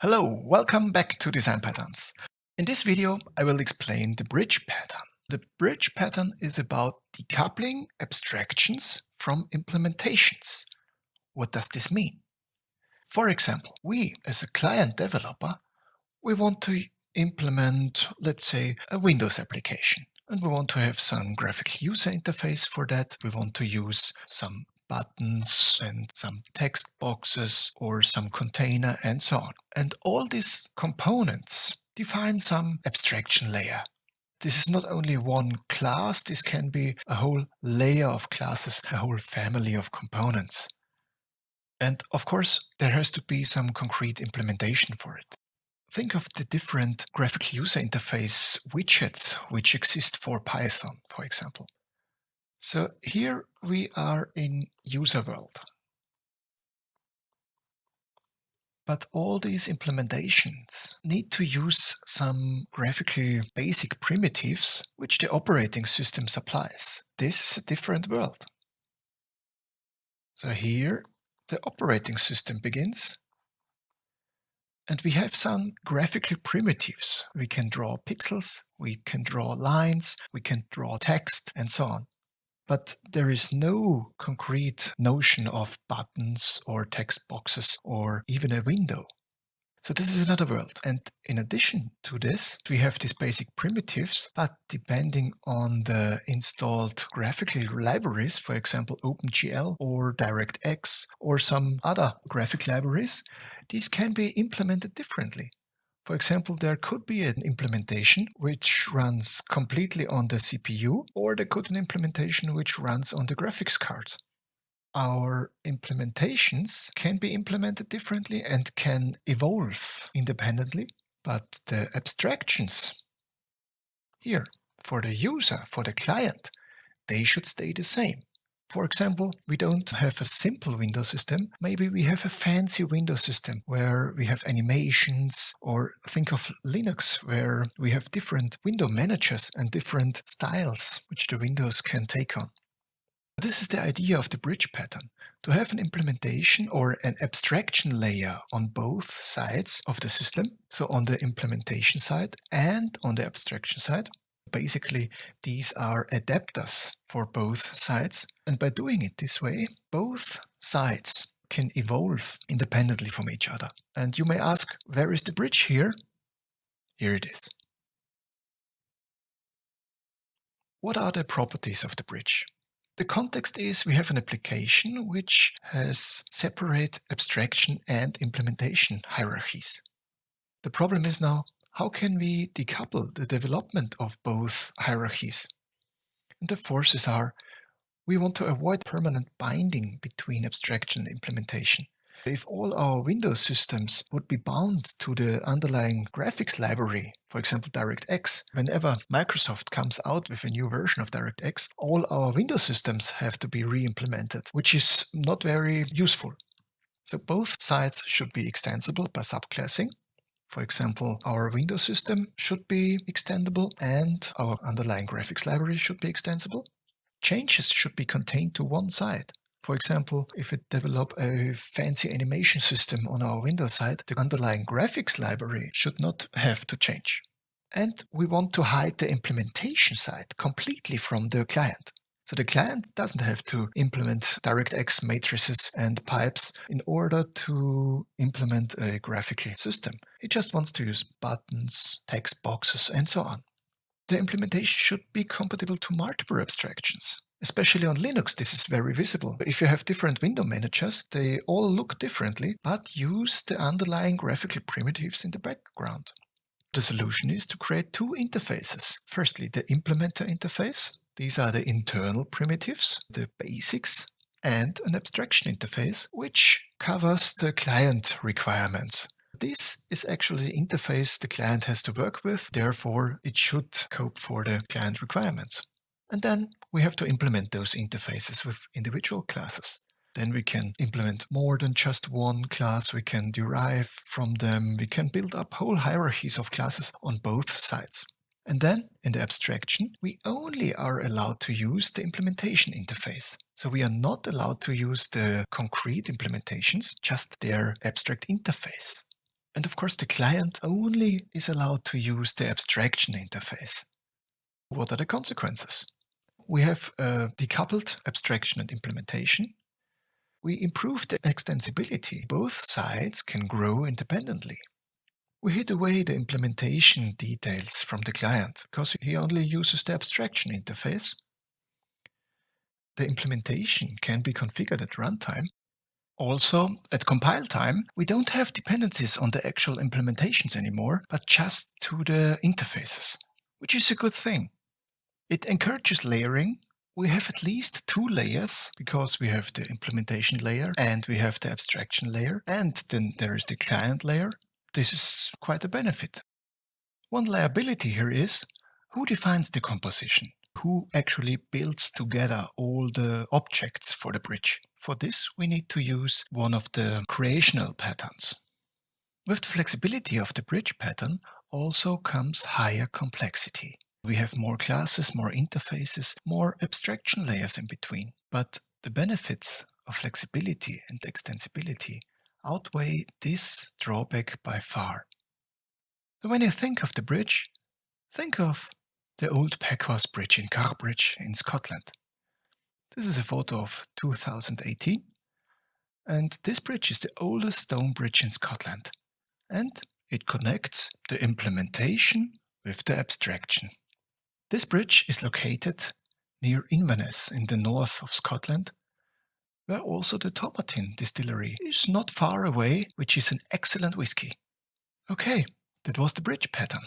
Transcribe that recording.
Hello, welcome back to Design Patterns. In this video, I will explain the bridge pattern. The bridge pattern is about decoupling abstractions from implementations. What does this mean? For example, we as a client developer, we want to implement, let's say, a Windows application. And we want to have some graphical user interface for that. We want to use some buttons and some text boxes or some container and so on. And all these components define some abstraction layer. This is not only one class, this can be a whole layer of classes, a whole family of components. And of course, there has to be some concrete implementation for it. Think of the different graphical user interface widgets which exist for Python, for example. So here we are in user world. But all these implementations need to use some graphical basic primitives which the operating system supplies. This is a different world. So here the operating system begins and we have some graphical primitives. We can draw pixels, we can draw lines, we can draw text and so on. But there is no concrete notion of buttons or text boxes or even a window. So this is another world. And in addition to this, we have these basic primitives, but depending on the installed graphical libraries, for example, OpenGL or DirectX or some other graphic libraries, these can be implemented differently. For example, there could be an implementation which runs completely on the CPU, or there could be an implementation which runs on the graphics card. Our implementations can be implemented differently and can evolve independently, but the abstractions here for the user, for the client, they should stay the same. For example, we don't have a simple window system. Maybe we have a fancy window system where we have animations or think of Linux where we have different window managers and different styles which the windows can take on. This is the idea of the bridge pattern, to have an implementation or an abstraction layer on both sides of the system, so on the implementation side and on the abstraction side, Basically, these are adapters for both sides. And by doing it this way, both sides can evolve independently from each other. And you may ask, where is the bridge here? Here it is. What are the properties of the bridge? The context is we have an application which has separate abstraction and implementation hierarchies. The problem is now how can we decouple the development of both hierarchies? And the forces are, we want to avoid permanent binding between abstraction and implementation. If all our Windows systems would be bound to the underlying graphics library, for example DirectX, whenever Microsoft comes out with a new version of DirectX, all our Windows systems have to be re-implemented, which is not very useful. So both sides should be extensible by subclassing, for example, our Windows system should be extendable and our underlying graphics library should be extensible. Changes should be contained to one side. For example, if we develop a fancy animation system on our Windows side, the underlying graphics library should not have to change. And we want to hide the implementation side completely from the client. So the client doesn't have to implement DirectX matrices and pipes in order to implement a graphical system. It just wants to use buttons, text boxes, and so on. The implementation should be compatible to multiple abstractions. Especially on Linux, this is very visible. If you have different window managers, they all look differently, but use the underlying graphical primitives in the background. The solution is to create two interfaces. Firstly, the implementer interface, these are the internal primitives, the basics, and an abstraction interface, which covers the client requirements. This is actually the interface the client has to work with, therefore it should cope for the client requirements. And then we have to implement those interfaces with individual classes. Then we can implement more than just one class, we can derive from them, we can build up whole hierarchies of classes on both sides. And then in the abstraction, we only are allowed to use the implementation interface. So we are not allowed to use the concrete implementations, just their abstract interface. And of course the client only is allowed to use the abstraction interface. What are the consequences? We have a decoupled abstraction and implementation. We improve the extensibility. Both sides can grow independently. We hid away the implementation details from the client because he only uses the abstraction interface. The implementation can be configured at runtime. Also, at compile time, we don't have dependencies on the actual implementations anymore, but just to the interfaces, which is a good thing. It encourages layering. We have at least two layers because we have the implementation layer and we have the abstraction layer and then there is the client layer. This is quite a benefit. One liability here is who defines the composition? Who actually builds together all the objects for the bridge? For this we need to use one of the creational patterns. With the flexibility of the bridge pattern also comes higher complexity. We have more classes, more interfaces, more abstraction layers in between. But the benefits of flexibility and extensibility outweigh this drawback by far. So when you think of the bridge, think of the old Packhorse Bridge in Carrbridge in Scotland. This is a photo of 2018 and this bridge is the oldest stone bridge in Scotland and it connects the implementation with the abstraction. This bridge is located near Inverness in the north of Scotland, where also the Tomatin distillery is not far away, which is an excellent whisky. Okay, that was the bridge pattern.